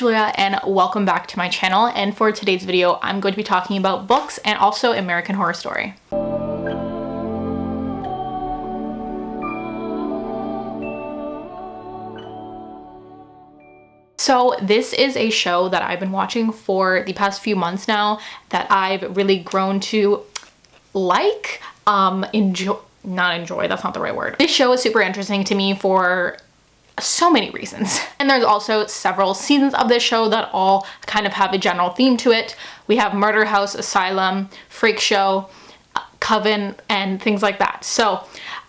Julia and welcome back to my channel and for today's video I'm going to be talking about books and also American Horror Story. So this is a show that I've been watching for the past few months now that I've really grown to like, um, enjoy, not enjoy, that's not the right word. This show is super interesting to me for so many reasons. And there's also several seasons of this show that all kind of have a general theme to it. We have Murder House, Asylum, Freak Show, Coven, and things like that. So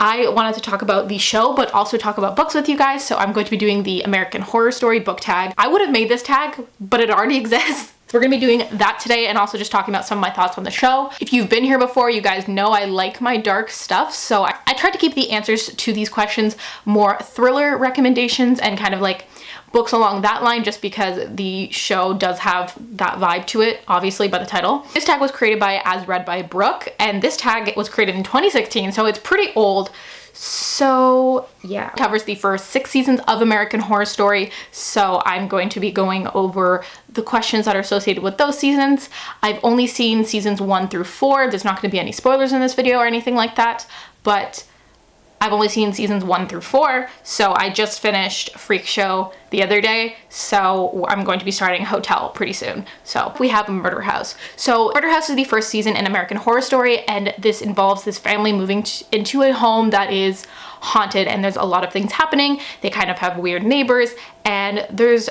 I wanted to talk about the show, but also talk about books with you guys. So I'm going to be doing the American Horror Story book tag. I would have made this tag, but it already exists. We're gonna be doing that today and also just talking about some of my thoughts on the show. If you've been here before, you guys know I like my dark stuff. So I, I tried to keep the answers to these questions more thriller recommendations and kind of like books along that line just because the show does have that vibe to it, obviously by the title. This tag was created by As Read by Brooke and this tag was created in 2016 so it's pretty old. So yeah, covers the first six seasons of American Horror Story. So I'm going to be going over the questions that are associated with those seasons. I've only seen seasons one through four. There's not going to be any spoilers in this video or anything like that, but I've only seen seasons one through four, so I just finished Freak Show the other day, so I'm going to be starting a Hotel pretty soon. So we have Murder House. So Murder House is the first season in American Horror Story, and this involves this family moving into a home that is haunted, and there's a lot of things happening. They kind of have weird neighbors, and there's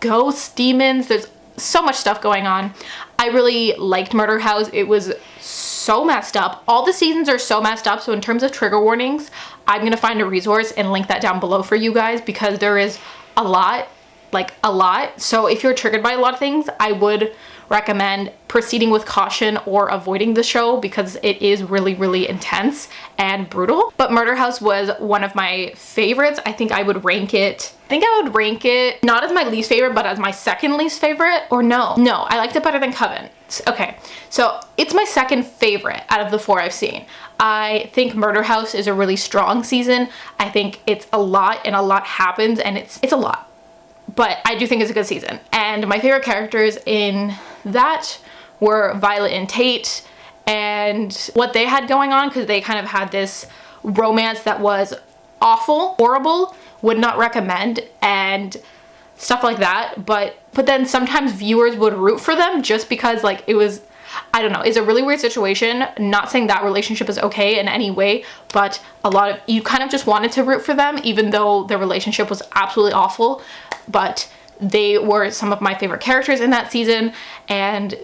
ghosts, demons, there's so much stuff going on. I really liked Murder House. It was so messed up. All the seasons are so messed up. So in terms of trigger warnings, I'm going to find a resource and link that down below for you guys because there is a lot, like a lot. So if you're triggered by a lot of things, I would recommend proceeding with caution or avoiding the show because it is really, really intense and brutal. But Murder House was one of my favorites. I think I would rank it, I think I would rank it not as my least favorite, but as my second least favorite or no, no, I liked it better than Coven. Okay, so it's my second favorite out of the four I've seen. I think Murder House is a really strong season. I think it's a lot and a lot happens and it's it's a lot. But I do think it's a good season. And my favorite characters in that were Violet and Tate and what they had going on because they kind of had this romance that was awful, horrible, would not recommend and stuff like that. But but then sometimes viewers would root for them just because like it was I don't know, it's a really weird situation. Not saying that relationship is okay in any way, but a lot of you kind of just wanted to root for them even though their relationship was absolutely awful. But they were some of my favorite characters in that season and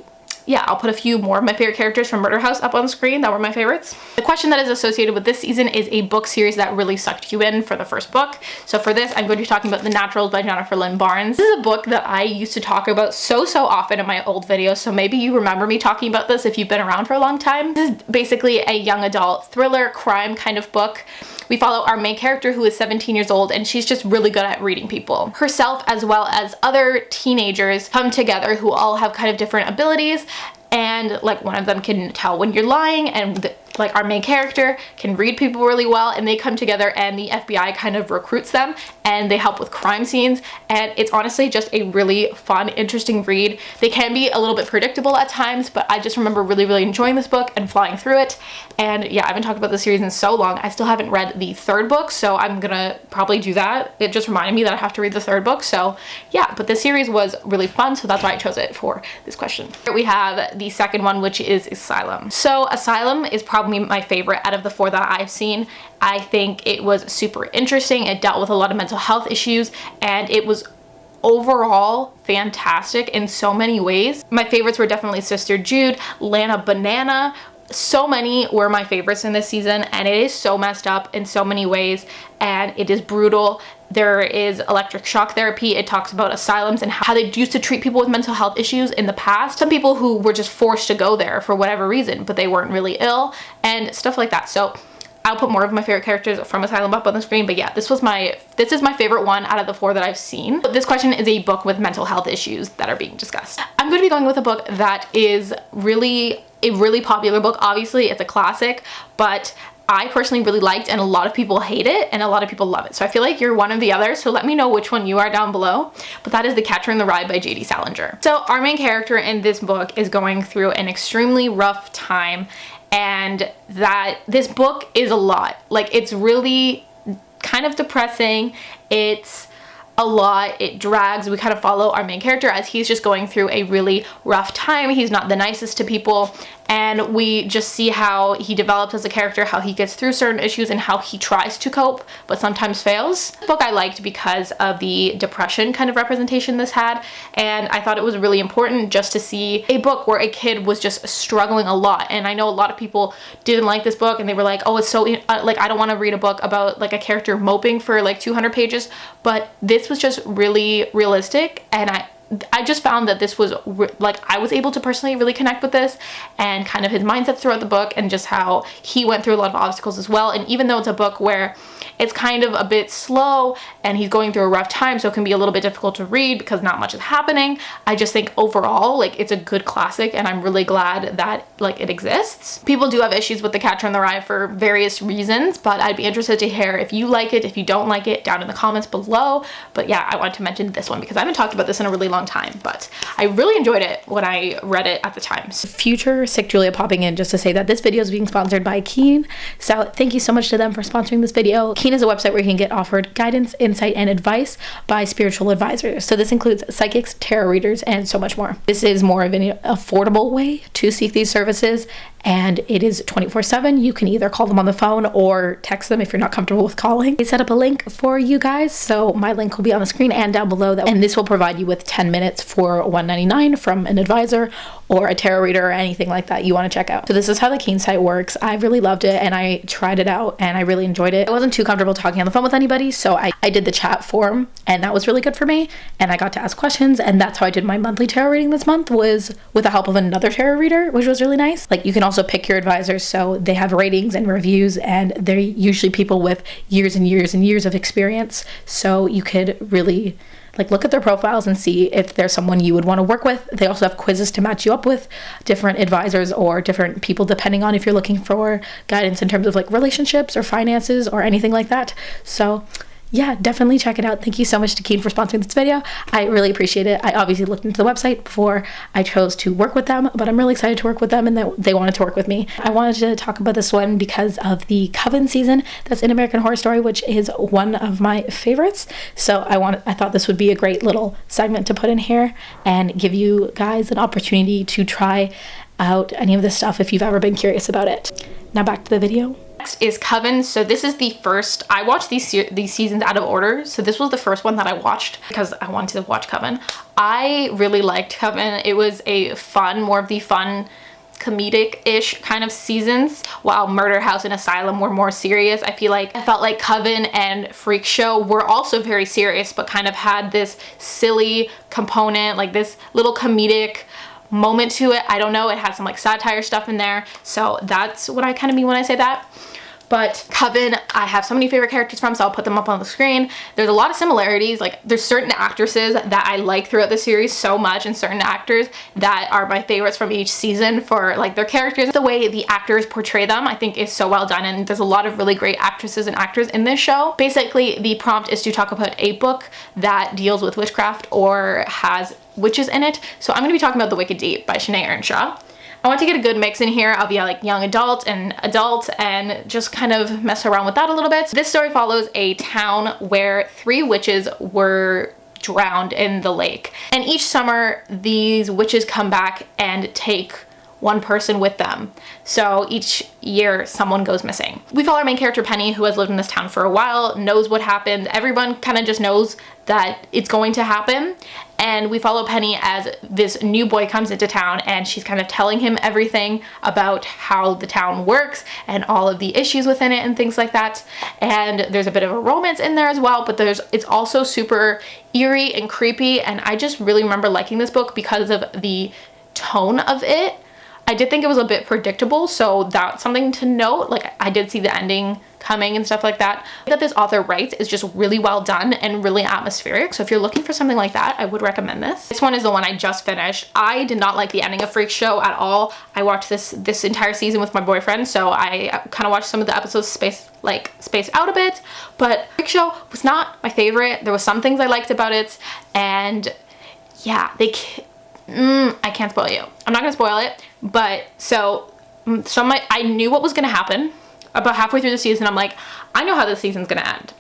yeah, I'll put a few more of my favorite characters from Murder House up on screen that were my favorites. The question that is associated with this season is a book series that really sucked you in for the first book. So for this, I'm going to be talking about The Naturals by Jennifer Lynn Barnes. This is a book that I used to talk about so, so often in my old videos. So maybe you remember me talking about this if you've been around for a long time. This is basically a young adult thriller crime kind of book. We follow our main character who is 17 years old and she's just really good at reading people. Herself as well as other teenagers come together who all have kind of different abilities and like one of them can tell when you're lying and like our main character can read people really well and they come together and the FBI kind of recruits them and they help with crime scenes and it's honestly just a really fun interesting read. They can be a little bit predictable at times but I just remember really really enjoying this book and flying through it. And yeah I haven't talked about the series in so long. I still haven't read the third book so I'm gonna probably do that. It just reminded me that I have to read the third book so yeah but the series was really fun so that's why I chose it for this question. We have the second one which is Asylum. So Asylum is probably probably my favorite out of the four that I've seen. I think it was super interesting. It dealt with a lot of mental health issues and it was overall fantastic in so many ways. My favorites were definitely Sister Jude, Lana Banana, so many were my favorites in this season and it is so messed up in so many ways and it is brutal. There is electric shock therapy. It talks about asylums and how they used to treat people with mental health issues in the past. Some people who were just forced to go there for whatever reason, but they weren't really ill and stuff like that. So I'll put more of my favorite characters from Asylum up on the screen, but yeah, this was my, this is my favorite one out of the four that I've seen. But This question is a book with mental health issues that are being discussed. I'm going to be going with a book that is really a really popular book. Obviously, it's a classic, but I personally really liked and a lot of people hate it and a lot of people love it. So I feel like you're one of the others. So let me know which one you are down below. But that is The Catcher in the Rye by J.D. Salinger. So our main character in this book is going through an extremely rough time and that this book is a lot. Like it's really kind of depressing. It's a lot. It drags. We kind of follow our main character as he's just going through a really rough time. He's not the nicest to people and we just see how he develops as a character, how he gets through certain issues and how he tries to cope but sometimes fails. The book I liked because of the depression kind of representation this had and I thought it was really important just to see a book where a kid was just struggling a lot and I know a lot of people didn't like this book and they were like oh it's so uh, like I don't want to read a book about like a character moping for like 200 pages but this was just really realistic and I I just found that this was like I was able to personally really connect with this and kind of his mindset throughout the book and just how he went through a lot of obstacles as well. And even though it's a book where it's kind of a bit slow and he's going through a rough time so it can be a little bit difficult to read because not much is happening I just think overall like it's a good classic and I'm really glad that like it exists. People do have issues with the catcher in the rye for various reasons but I'd be interested to hear if you like it. If you don't like it down in the comments below. But yeah I wanted to mention this one because I haven't talked about this in a really long long time, but I really enjoyed it when I read it at the time. Future Sick Julia popping in just to say that this video is being sponsored by Keen. So thank you so much to them for sponsoring this video. Keen is a website where you can get offered guidance, insight, and advice by spiritual advisors. So this includes psychics, tarot readers, and so much more. This is more of an affordable way to seek these services and it is 24 7. You can either call them on the phone or text them if you're not comfortable with calling. They set up a link for you guys, so my link will be on the screen and down below. That, and this will provide you with 10 minutes for 199 from an advisor or a tarot reader or anything like that you want to check out. So this is how the Keen site works. I really loved it and I tried it out and I really enjoyed it. I wasn't too comfortable talking on the phone with anybody, so I, I did the chat form and that was really good for me. And I got to ask questions and that's how I did my monthly tarot reading this month was with the help of another tarot reader, which was really nice. Like you can also pick your advisors so they have ratings and reviews and they're usually people with years and years and years of experience. So you could really like look at their profiles and see if there's someone you would want to work with. They also have quizzes to match you up with different advisors or different people depending on if you're looking for guidance in terms of like relationships or finances or anything like that. So yeah, definitely check it out. Thank you so much to Keen for sponsoring this video. I really appreciate it. I obviously looked into the website before I chose to work with them, but I'm really excited to work with them and that they wanted to work with me. I wanted to talk about this one because of the Coven season that's in American Horror Story, which is one of my favorites. So I want I thought this would be a great little segment to put in here and give you guys an opportunity to try out any of this stuff if you've ever been curious about it. Now back to the video. Next is Coven. So this is the first, I watched these, these seasons out of order. So this was the first one that I watched because I wanted to watch Coven. I really liked Coven. It was a fun, more of the fun comedic-ish kind of seasons while Murder House and Asylum were more serious. I feel like I felt like Coven and Freak Show were also very serious but kind of had this silly component like this little comedic moment to it. I don't know. It had some like satire stuff in there. So that's what I kind of mean when I say that but Coven, I have so many favorite characters from, so I'll put them up on the screen. There's a lot of similarities. Like there's certain actresses that I like throughout the series so much and certain actors that are my favorites from each season for like their characters. The way the actors portray them I think is so well done and there's a lot of really great actresses and actors in this show. Basically, the prompt is to talk about a book that deals with witchcraft or has witches in it. So I'm going to be talking about The Wicked Deep by Shanae Ernshaw. I want to get a good mix in here of yeah, like young adult and adult and just kind of mess around with that a little bit. This story follows a town where three witches were drowned in the lake. And each summer, these witches come back and take one person with them. So each year someone goes missing. We follow our main character Penny who has lived in this town for a while, knows what happened. Everyone kind of just knows that it's going to happen and we follow Penny as this new boy comes into town and she's kind of telling him everything about how the town works and all of the issues within it and things like that. And there's a bit of a romance in there as well but there's it's also super eerie and creepy and I just really remember liking this book because of the tone of it I did think it was a bit predictable, so that's something to note. Like I did see the ending coming and stuff like that. That this author writes is just really well done and really atmospheric. So if you're looking for something like that, I would recommend this. This one is the one I just finished. I did not like the ending of Freak Show at all. I watched this this entire season with my boyfriend, so I uh, kind of watched some of the episodes spaced like spaced out a bit, but Freak Show was not my favorite. There was some things I liked about it, and yeah, they mm, I can't spoil you. I'm not gonna spoil it, but so mm, so my I knew what was gonna happen about halfway through the season. I'm like, I know how this season's gonna end.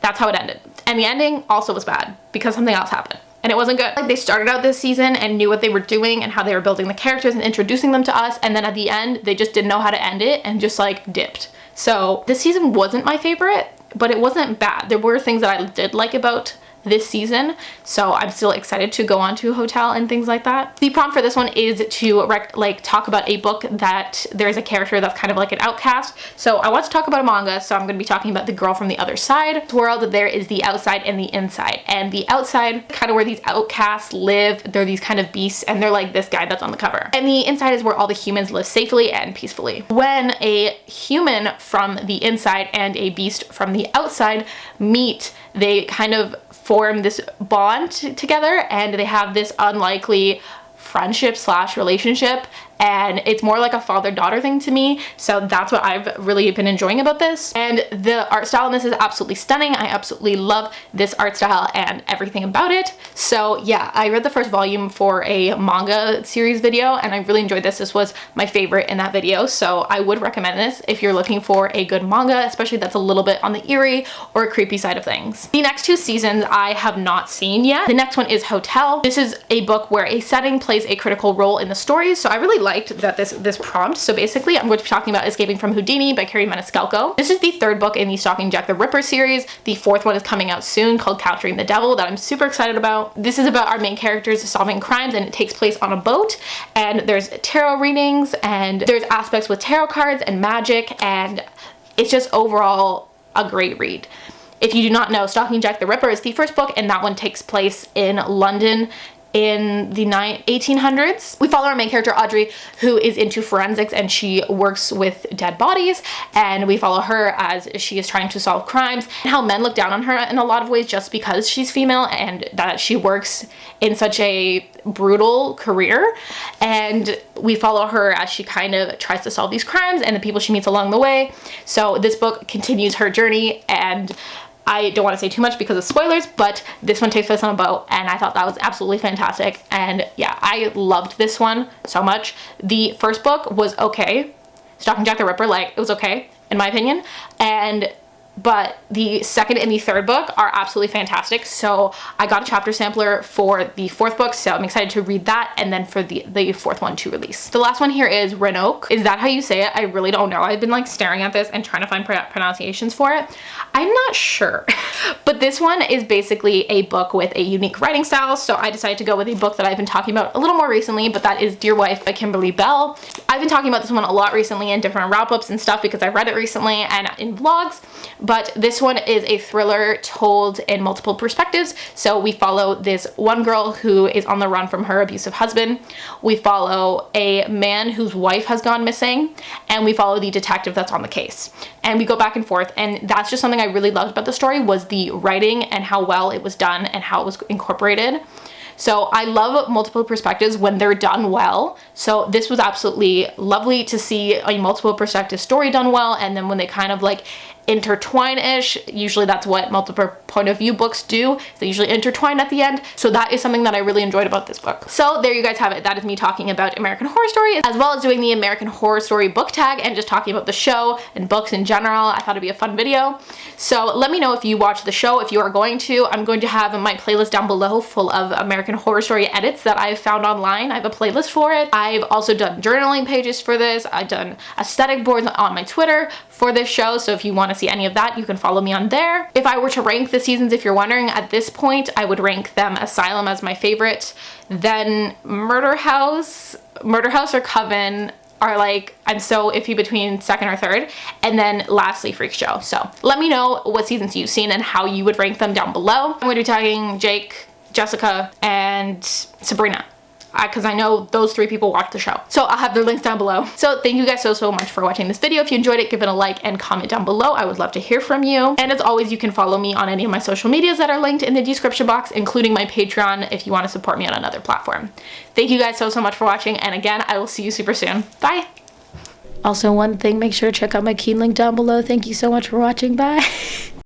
That's how it ended. And the ending also was bad because something else happened and it wasn't good. Like they started out this season and knew what they were doing and how they were building the characters and introducing them to us and then at the end they just didn't know how to end it and just like dipped. So this season wasn't my favorite but it wasn't bad. There were things that I did like about this season. So I'm still excited to go on to a Hotel and things like that. The prompt for this one is to like talk about a book that there's a character that's kind of like an outcast. So I want to talk about a manga. So I'm going to be talking about the girl from the other side world. There is the outside and the inside. And the outside, kind of where these outcasts live, they're these kind of beasts and they're like this guy that's on the cover. And the inside is where all the humans live safely and peacefully. When a human from the inside and a beast from the outside meet, they kind of form this bond together and they have this unlikely friendship slash relationship and it's more like a father-daughter thing to me. So that's what I've really been enjoying about this. And the art style in this is absolutely stunning. I absolutely love this art style and everything about it. So yeah I read the first volume for a manga series video and I really enjoyed this. This was my favorite in that video. So I would recommend this if you're looking for a good manga especially that's a little bit on the eerie or creepy side of things. The next two seasons I have not seen yet. The next one is Hotel. This is a book where a setting plays a critical role in the story. So I really liked that this, this prompt. So basically I'm going to be talking about Escaping from Houdini by Kerri Maniscalco. This is the third book in the Stalking Jack the Ripper series. The fourth one is coming out soon called Capturing the Devil that I'm super excited about. This is about our main characters solving crimes and it takes place on a boat and there's tarot readings and there's aspects with tarot cards and magic and it's just overall a great read. If you do not know, Stalking Jack the Ripper is the first book and that one takes place in London in the 1800s. We follow our main character Audrey who is into forensics and she works with dead bodies and we follow her as she is trying to solve crimes and how men look down on her in a lot of ways just because she's female and that she works in such a brutal career and we follow her as she kind of tries to solve these crimes and the people she meets along the way. So this book continues her journey and I don't want to say too much because of spoilers, but this one takes place on a boat and I thought that was absolutely fantastic. And yeah, I loved this one so much. The first book was okay. Stalking Jack the Ripper, like, it was okay, in my opinion. And but the second and the third book are absolutely fantastic. So I got a chapter sampler for the fourth book, so I'm excited to read that and then for the, the fourth one to release. The last one here is Renoke. Is that how you say it? I really don't know. I've been like staring at this and trying to find pronunciations for it. I'm not sure. but this one is basically a book with a unique writing style, so I decided to go with a book that I've been talking about a little more recently, but that is Dear Wife by Kimberly Belle. I've been talking about this one a lot recently in different wrap-ups and stuff because I read it recently and in vlogs, but this one is a thriller told in multiple perspectives. So we follow this one girl who is on the run from her abusive husband. We follow a man whose wife has gone missing and we follow the detective that's on the case. And we go back and forth and that's just something I really loved about the story was the writing and how well it was done and how it was incorporated. So I love multiple perspectives when they're done well. So this was absolutely lovely to see a multiple perspective story done well and then when they kind of like intertwine-ish. Usually that's what multiple point of view books do. They usually intertwine at the end. So that is something that I really enjoyed about this book. So there you guys have it. That is me talking about American Horror Story as well as doing the American Horror Story book tag and just talking about the show and books in general. I thought it'd be a fun video. So let me know if you watch the show, if you are going to. I'm going to have my playlist down below full of American Horror Story edits that I've found online. I have a playlist for it. I've also done journaling pages for this. I've done aesthetic boards on my Twitter for this show. So if you want to see any of that, you can follow me on there. If I were to rank the seasons, if you're wondering, at this point, I would rank them Asylum as my favorite, then Murder House, Murder House or Coven are like, I'm so iffy between second or third. And then lastly, Freak Show. So let me know what seasons you've seen and how you would rank them down below. I'm going to be tagging Jake, Jessica, and Sabrina because I, know those three people watch the show. So I'll have their links down below. So thank you guys so, so much for watching this video. If you enjoyed it, give it a like and comment down below. I would love to hear from you. And as always, you can follow me on any of my social medias that are linked in the description box, including my Patreon if you want to support me on another platform. Thank you guys so, so much for watching. And again, I will see you super soon. Bye. Also, one thing, make sure to check out my Keen link down below. Thank you so much for watching. Bye.